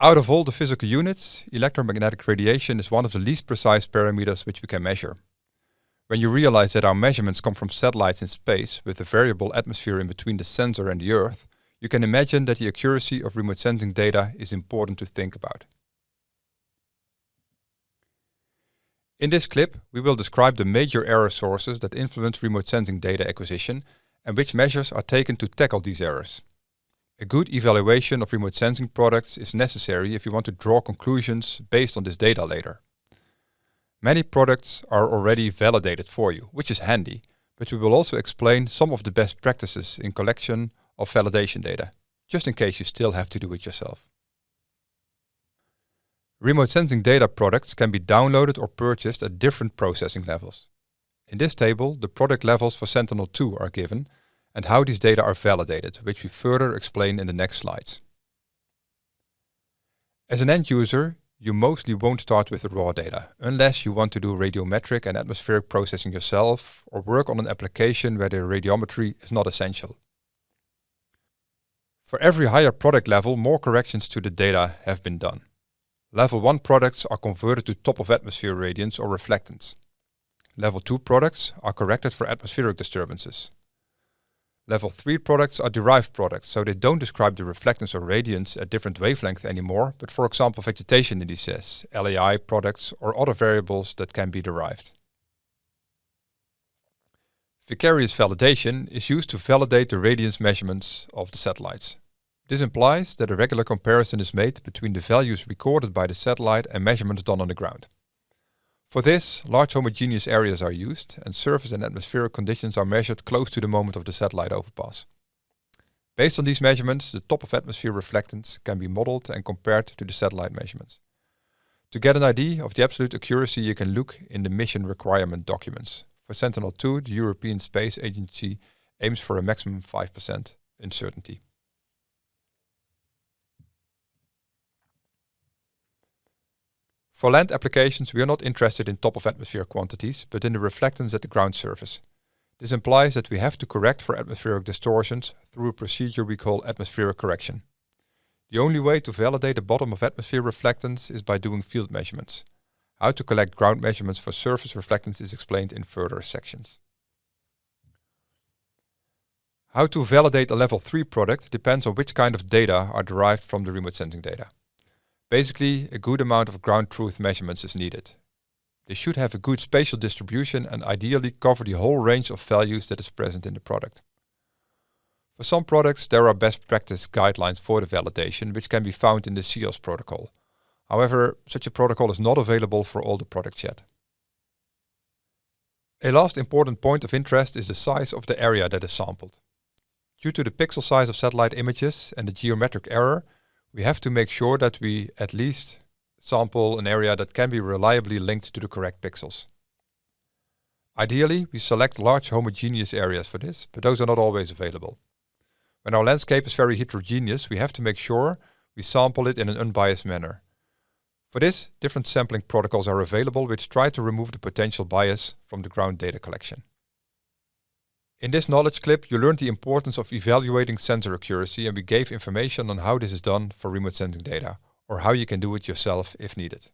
Out of all the physical units, electromagnetic radiation is one of the least precise parameters which we can measure. When you realize that our measurements come from satellites in space with a variable atmosphere in between the sensor and the Earth, you can imagine that the accuracy of remote sensing data is important to think about. In this clip, we will describe the major error sources that influence remote sensing data acquisition and which measures are taken to tackle these errors. A good evaluation of remote sensing products is necessary if you want to draw conclusions based on this data later. Many products are already validated for you, which is handy, but we will also explain some of the best practices in collection of validation data, just in case you still have to do it yourself. Remote sensing data products can be downloaded or purchased at different processing levels. In this table, the product levels for Sentinel-2 are given, and how these data are validated, which we further explain in the next slides. As an end user, you mostly won't start with the raw data, unless you want to do radiometric and atmospheric processing yourself or work on an application where the radiometry is not essential. For every higher product level, more corrections to the data have been done. Level 1 products are converted to top of atmosphere radiance or reflectance. Level 2 products are corrected for atmospheric disturbances. Level 3 products are derived products, so they don't describe the reflectance or radiance at different wavelengths anymore, but for example vegetation indices, LAI products or other variables that can be derived. Vicarious validation is used to validate the radiance measurements of the satellites. This implies that a regular comparison is made between the values recorded by the satellite and measurements done on the ground. For this, large homogeneous areas are used and surface and atmospheric conditions are measured close to the moment of the satellite overpass. Based on these measurements, the top of atmosphere reflectance can be modeled and compared to the satellite measurements. To get an idea of the absolute accuracy, you can look in the mission requirement documents. For Sentinel-2, the European Space Agency aims for a maximum 5% uncertainty. For land applications, we are not interested in top of atmosphere quantities, but in the reflectance at the ground surface. This implies that we have to correct for atmospheric distortions through a procedure we call atmospheric correction. The only way to validate the bottom of atmosphere reflectance is by doing field measurements. How to collect ground measurements for surface reflectance is explained in further sections. How to validate a level 3 product depends on which kind of data are derived from the remote sensing data. Basically, a good amount of ground truth measurements is needed. They should have a good spatial distribution and ideally cover the whole range of values that is present in the product. For some products, there are best practice guidelines for the validation, which can be found in the CEOS protocol. However, such a protocol is not available for all the products yet. A last important point of interest is the size of the area that is sampled. Due to the pixel size of satellite images and the geometric error, we have to make sure that we at least sample an area that can be reliably linked to the correct pixels. Ideally, we select large homogeneous areas for this, but those are not always available. When our landscape is very heterogeneous, we have to make sure we sample it in an unbiased manner. For this, different sampling protocols are available which try to remove the potential bias from the ground data collection. In this knowledge clip, you learned the importance of evaluating sensor accuracy and we gave information on how this is done for remote sensing data, or how you can do it yourself if needed.